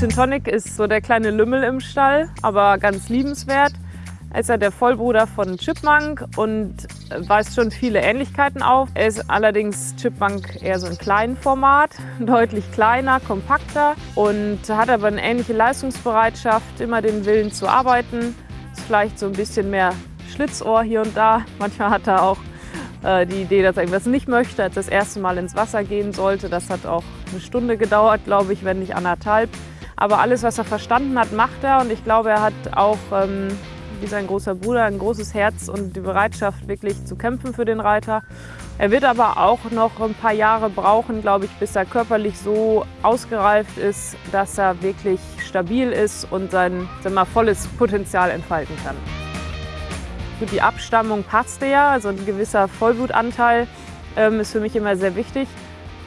Gin Tonic ist so der kleine Lümmel im Stall, aber ganz liebenswert. Er ist ja der Vollbruder von Chipmunk und weist schon viele Ähnlichkeiten auf. Er ist allerdings Chipmunk eher so ein kleinen Format, deutlich kleiner, kompakter und hat aber eine ähnliche Leistungsbereitschaft, immer den Willen zu arbeiten. Ist vielleicht so ein bisschen mehr Schlitzohr hier und da. Manchmal hat er auch äh, die Idee, dass er irgendwas nicht möchte, als das erste Mal ins Wasser gehen sollte. Das hat auch eine Stunde gedauert, glaube ich, wenn nicht anderthalb. Aber alles, was er verstanden hat, macht er und ich glaube, er hat auch ähm, wie sein großer Bruder ein großes Herz und die Bereitschaft, wirklich zu kämpfen für den Reiter. Er wird aber auch noch ein paar Jahre brauchen, glaube ich, bis er körperlich so ausgereift ist, dass er wirklich stabil ist und sein mal, volles Potenzial entfalten kann. Für die Abstammung passte ja, also ein gewisser Vollblutanteil ähm, ist für mich immer sehr wichtig.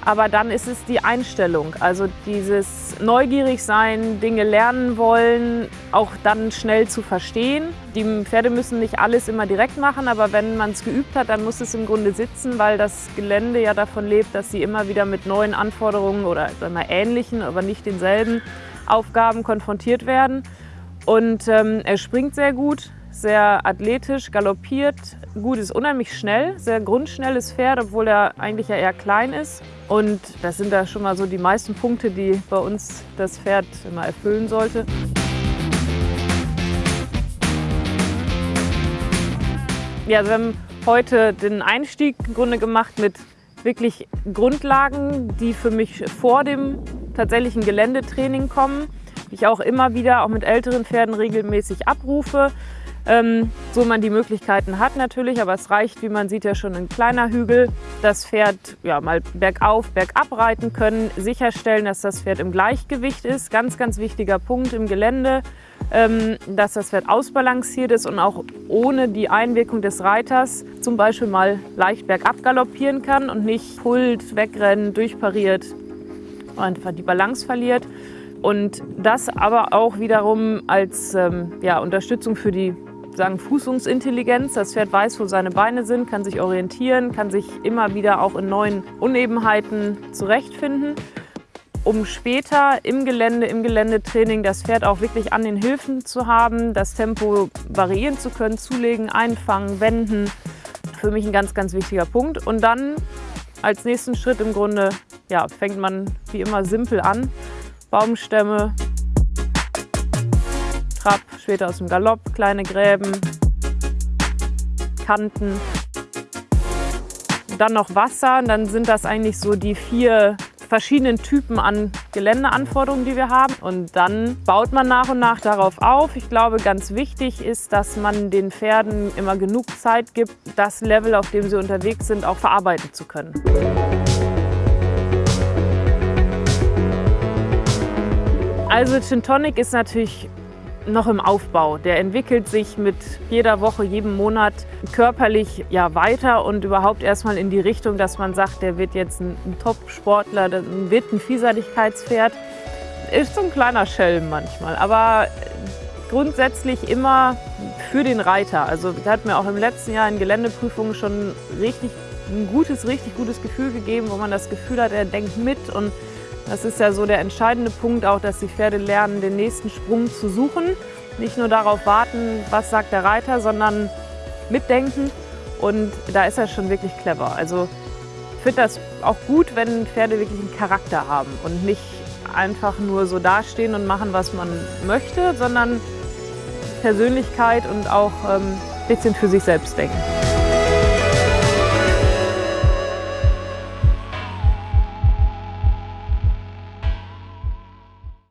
Aber dann ist es die Einstellung, also dieses neugierig sein, Dinge lernen wollen, auch dann schnell zu verstehen. Die Pferde müssen nicht alles immer direkt machen, aber wenn man es geübt hat, dann muss es im Grunde sitzen, weil das Gelände ja davon lebt, dass sie immer wieder mit neuen Anforderungen oder mal ähnlichen, aber nicht denselben Aufgaben konfrontiert werden. Und ähm, er springt sehr gut, sehr athletisch, galoppiert gut, ist unheimlich schnell, sehr grundschnelles Pferd, obwohl er eigentlich ja eher klein ist. Und das sind da schon mal so die meisten Punkte, die bei uns das Pferd immer erfüllen sollte. Ja, also wir haben heute den Einstieg im Grunde gemacht mit wirklich Grundlagen, die für mich vor dem tatsächlichen Geländetraining kommen, die ich auch immer wieder auch mit älteren Pferden regelmäßig abrufe. Ähm, so man die Möglichkeiten hat natürlich, aber es reicht, wie man sieht, ja schon ein kleiner Hügel. Das Pferd ja, mal bergauf, bergab reiten können, sicherstellen, dass das Pferd im Gleichgewicht ist. Ganz, ganz wichtiger Punkt im Gelände, ähm, dass das Pferd ausbalanciert ist und auch ohne die Einwirkung des Reiters zum Beispiel mal leicht bergab galoppieren kann und nicht pult, wegrennen, durchpariert und einfach die Balance verliert. Und das aber auch wiederum als ähm, ja, Unterstützung für die sagen Fußungsintelligenz. Das Pferd weiß, wo seine Beine sind, kann sich orientieren, kann sich immer wieder auch in neuen Unebenheiten zurechtfinden, um später im Gelände, im Geländetraining das Pferd auch wirklich an den Hilfen zu haben, das Tempo variieren zu können, zulegen, einfangen, wenden. Für mich ein ganz, ganz wichtiger Punkt. Und dann als nächsten Schritt im Grunde ja, fängt man wie immer simpel an. Baumstämme, Trab, später aus dem Galopp, kleine Gräben, Kanten. Dann noch Wasser, dann sind das eigentlich so die vier verschiedenen Typen an Geländeanforderungen, die wir haben. Und dann baut man nach und nach darauf auf. Ich glaube, ganz wichtig ist, dass man den Pferden immer genug Zeit gibt, das Level, auf dem sie unterwegs sind, auch verarbeiten zu können. Also Gin Tonic ist natürlich noch im Aufbau. Der entwickelt sich mit jeder Woche, jedem Monat körperlich ja weiter und überhaupt erstmal in die Richtung, dass man sagt, der wird jetzt ein, ein Top-Sportler, wird ein Vielseitigkeitspferd. Ist so ein kleiner Schelm manchmal, aber grundsätzlich immer für den Reiter. Also der hat mir auch im letzten Jahr in Geländeprüfungen schon richtig ein gutes, richtig gutes Gefühl gegeben, wo man das Gefühl hat, er denkt mit und das ist ja so der entscheidende Punkt auch, dass die Pferde lernen, den nächsten Sprung zu suchen. Nicht nur darauf warten, was sagt der Reiter, sondern mitdenken. Und da ist er schon wirklich clever. Also ich finde das auch gut, wenn Pferde wirklich einen Charakter haben und nicht einfach nur so dastehen und machen, was man möchte, sondern Persönlichkeit und auch ein ähm, bisschen für sich selbst denken.